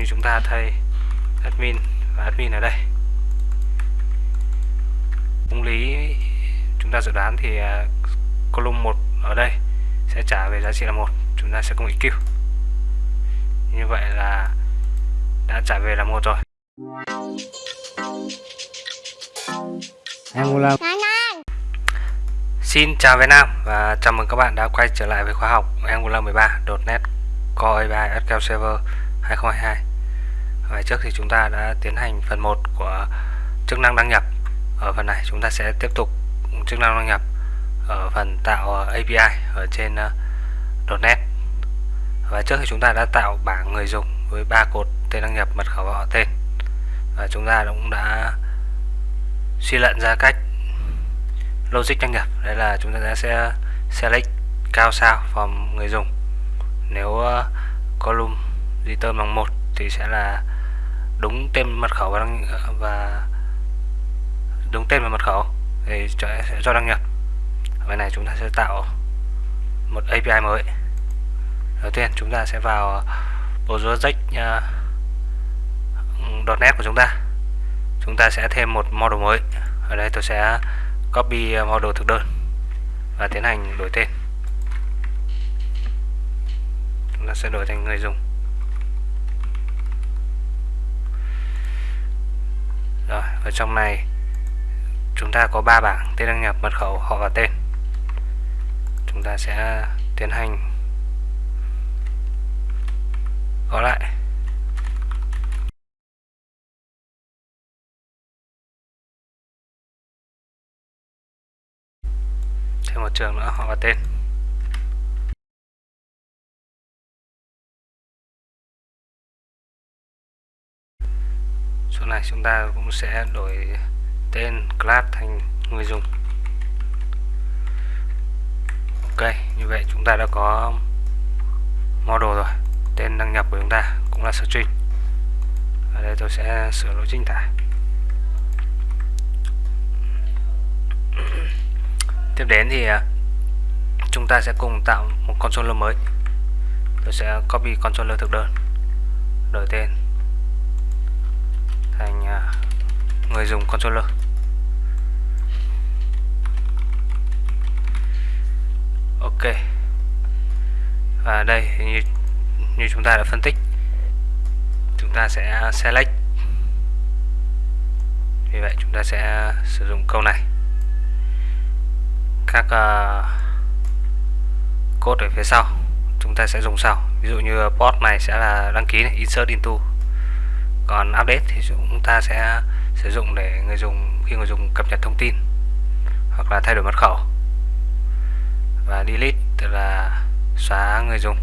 như chúng ta thay admin và admin ở đây. Công lý chúng ta dự đoán thì uh, column 1 ở đây sẽ trả về giá trị là một chúng ta sẽ công EQ như vậy là đã trả về là một rồi. Angular Xin chào Việt Nam và chào mừng các bạn đã quay trở lại với khóa học Angular 13 .NET Core A3 SQL Server 2022 và trước thì chúng ta đã tiến hành phần 1 của chức năng đăng nhập. Ở phần này chúng ta sẽ tiếp tục chức năng đăng nhập ở phần tạo API ở trên ờ, uh, .NET Và trước thì chúng ta đã tạo bảng người dùng với ba cột tên đăng nhập, mật khẩu và họ tên. Và chúng ta cũng đã suy luận ra cách logic đăng nhập. Đấy là chúng ta sẽ select cao sao phòng người dùng. Nếu uh, column return bằng một thì sẽ là đúng tên mật khẩu và, đăng, và đúng tên và mật khẩu. Thì cho, sẽ cho đăng nhập. Bên này chúng ta sẽ tạo một API mới. Đầu tiên chúng ta sẽ vào project uh, .NET của chúng ta. Chúng ta sẽ thêm một model mới. Ở đây tôi sẽ copy model thực đơn và tiến hành đổi tên. Chúng ta sẽ đổi thành người dùng. Rồi, ở trong này, chúng ta có ba bảng tên đăng nhập, mật khẩu, họ và tên. Chúng ta sẽ tiến hành gõ lại. Thêm một trường nữa, họ và tên. Chỗ này chúng ta cũng sẽ đổi tên class thành người dùng. Ok, như vậy chúng ta đã có model rồi. Tên đăng nhập của chúng ta cũng là string. Ở đây tôi sẽ sửa lỗi chính tả. Tiếp đến thì à, chúng ta sẽ cùng tạo một controller mới. Tôi sẽ copy controller thực đơn, đổi tên thành à, người dùng controller. Ok. Và đây như như chúng ta đã phân tích chúng ta sẽ select. Vì vậy chúng ta sẽ sử dụng câu này. Các uh, code ở phía sau chúng ta sẽ dùng sau. Ví dụ như port này sẽ là đăng ký này, insert into còn update thì chúng ta sẽ sử dụng để người dùng khi người dùng cập nhật thông tin hoặc là thay đổi mật khẩu và delete tức là xóa người dùng.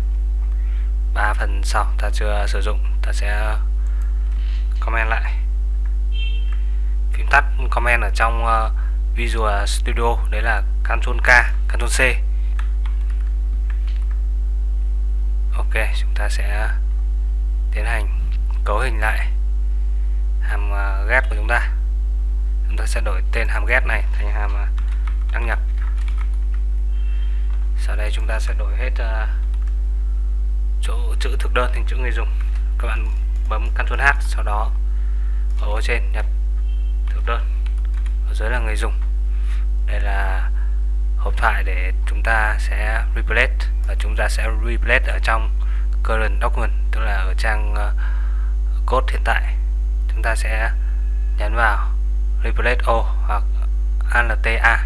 Ba phần sau ta chưa sử dụng ta sẽ comment lại. Phím tắt comment ở trong ờ, Visual Studio đấy là Ctrl K, Ctrl C. Ok, chúng ta sẽ tiến hành cấu hình lại hàm à, get của chúng ta. Chúng ta sẽ đổi tên hàm get này thành hàm à, đăng nhập. Sau đây chúng ta sẽ đổi hết uh, chỗ chữ thực đơn thành chữ người dùng. Các bạn bấm Ctrl H sau đó ở ô trên nhập thực đơn ở dưới là người dùng đây là hộp thoại để chúng ta sẽ replace và chúng ta sẽ replace ở trong current document tức là ở trang uh, code hiện tại chúng ta sẽ nhấn vào replace all hoặc alta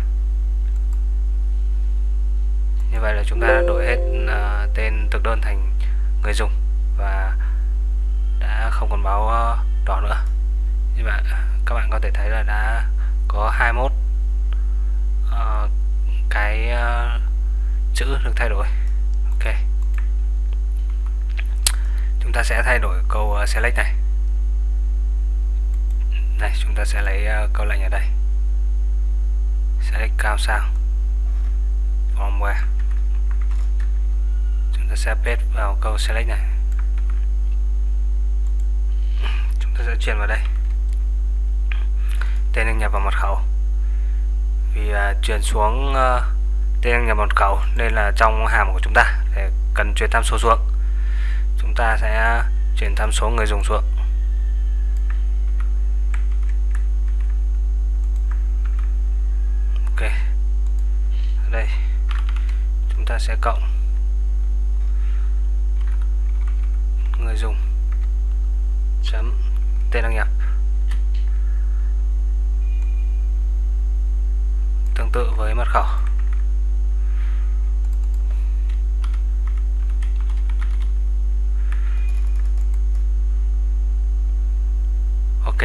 như vậy là chúng ta đã đổi hết uh, tên thực đơn thành người dùng và đã không còn báo uh, ờ, đỏ nữa. Như vậy à, các bạn có thể thấy là đã có 21 uh, ờ, cái uh, chữ được thay đổi. Ok. Chúng ta sẽ thay đổi câu uh, select này này chúng ta sẽ lấy ờ, câu lệnh ở đây. Select cao sao firmware chúng ta sẽ paste vào câu select này. Chúng ta sẽ chuyển vào đây. Tên đăng nhập vào mật khẩu. Vì uh, chuyển xuống uh, tên đăng nhập mật khẩu nên là trong hàm của chúng ta để cần truyền tham số xuống. Chúng ta sẽ chuyển tham số người dùng xuống ok ở đây. Chúng ta sẽ cộng. Người dùng. Chấm. Tên đăng nhập. Tương tự với mật khẩu. Ok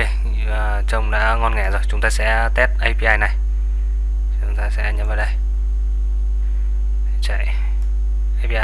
à, trông đã ngon nghẻ rồi. Chúng ta sẽ test API này. Chúng ta sẽ nhấn vào đây chạy. API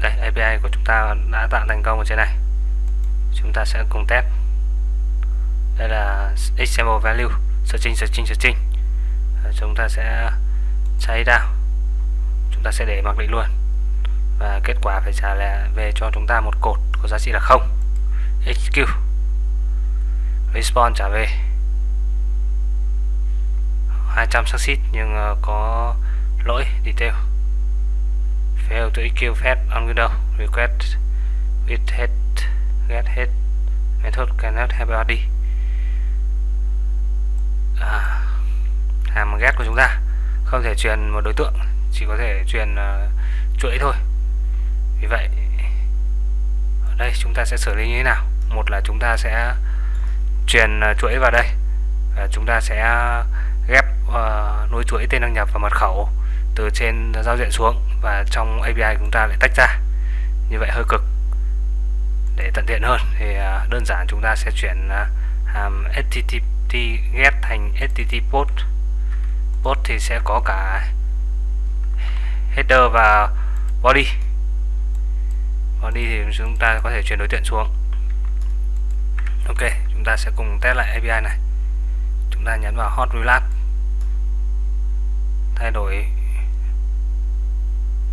đây API của chúng ta đã tạo thành công ở trên này. Chúng ta sẽ cùng test đây là example value. Searching searching searching ờ, chúng ta sẽ cháy down. Chúng ta sẽ để mặc định luôn. Và kết quả phải trả lại về cho chúng ta một cột có giá trị là không. Xq response trả về. 200 succeed nhưng ờ, có lỗi, detail. Fail to execute fetch on window. Request with head, get head. Method cannot have body à, hàm get của chúng ta. Không thể truyền một đối tượng chỉ có thể truyền uh, chuỗi thôi. Vì vậy ở đây chúng ta sẽ xử lý như thế nào? Một là chúng ta sẽ truyền uh, chuỗi vào đây và chúng ta sẽ ghép uh, nối chuỗi tên đăng nhập và mật khẩu từ trên giao diện xuống và trong API chúng ta lại tách ra. Như vậy hơi cực. Để tận tiện hơn thì đơn giản chúng ta sẽ chuyển hàm http get thành http post post thì sẽ có cả header và body. Body thì chúng ta có thể chuyển đối tượng xuống. Ok, chúng ta sẽ cùng test lại API này. Chúng ta nhấn vào hot relap thay đổi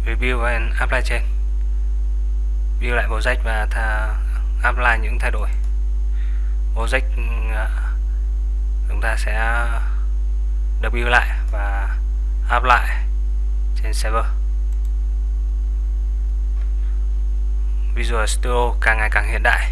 review and apply trên view lại project và tha apply những thay đổi. Project à, chúng ta sẽ W lại và apply trên server. Visual Studio càng ngày càng hiện đại.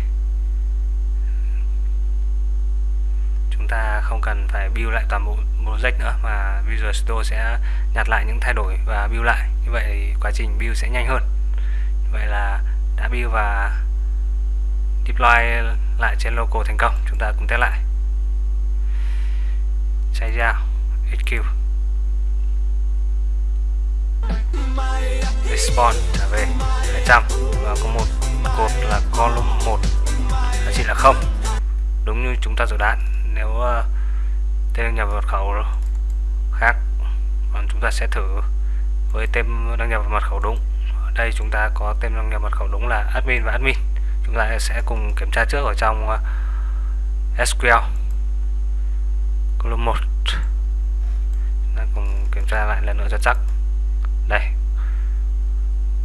Chúng ta không cần phải build lại toàn bộ project nữa, mà Visual Studio sẽ nhặt lại những thay đổi và build lại. Như vậy thì quá trình build sẽ nhanh hơn. Vậy là đã build và deploy lại trên local thành công. Chúng ta cùng test lại chạy ra. HQ respawn trở về. 200 và có một. Cột là column 1 giá trị là không. Đúng như chúng ta dự đoán nếu uh, tên đăng nhập mật khẩu khác còn chúng ta sẽ thử với tên đăng nhập mật khẩu đúng. Ở đây chúng ta có tên đăng nhập mật khẩu đúng là admin và admin. Chúng ta sẽ cùng kiểm tra trước ở trong ờ, uh, SQL column 1 chúng ta cùng kiểm tra lại lần nữa cho chắc. Đây.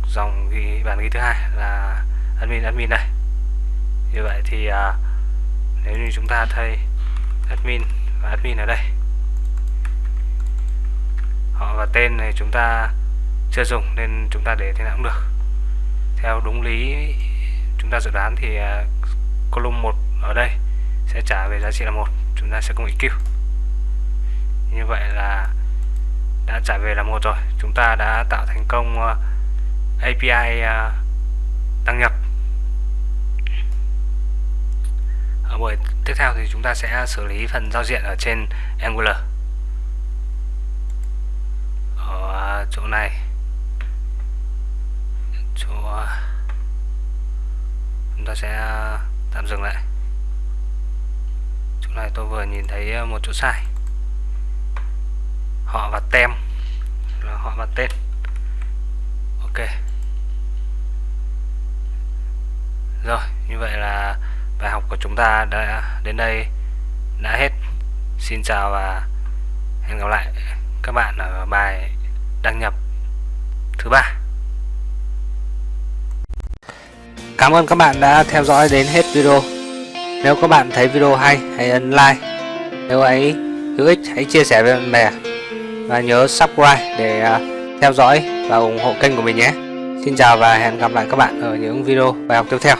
Dòng ghi bản ghi thứ hai là admin admin này như vậy thì à, nếu như chúng ta thay admin và admin ở đây. Họ và tên này chúng ta chưa dùng nên chúng ta để thế nào cũng được. Theo đúng lý chúng ta dự đoán thì à, uh, column 1 ở đây sẽ trả về giá trị là một. Chúng ta sẽ cùng EQ như vậy là đã trả về là một rồi. Chúng ta đã tạo thành công ờ, API ờ, đăng nhập. Ở buổi tiếp theo thì chúng ta sẽ xử lý phần giao diện ở trên Angular. Ở chỗ này. Chỗ ờ, chúng ta sẽ tạm dừng lại. Chỗ này tôi vừa nhìn thấy một chỗ sai họ và tem. Là họ và tên ok. Rồi, như vậy là bài học của chúng ta đã đến đây đã hết. Xin chào và hẹn gặp lại các bạn ở bài đăng nhập thứ ba. Cảm ơn các bạn đã theo dõi đến hết video. Nếu các bạn thấy video hay, hãy ấn like. Nếu ấy hữu ích, hãy chia sẻ với bạn bè. Và nhớ subscribe để à, theo dõi và ủng hộ kênh của mình nhé. Xin chào và hẹn gặp lại các bạn ở những video bài học tiếp theo.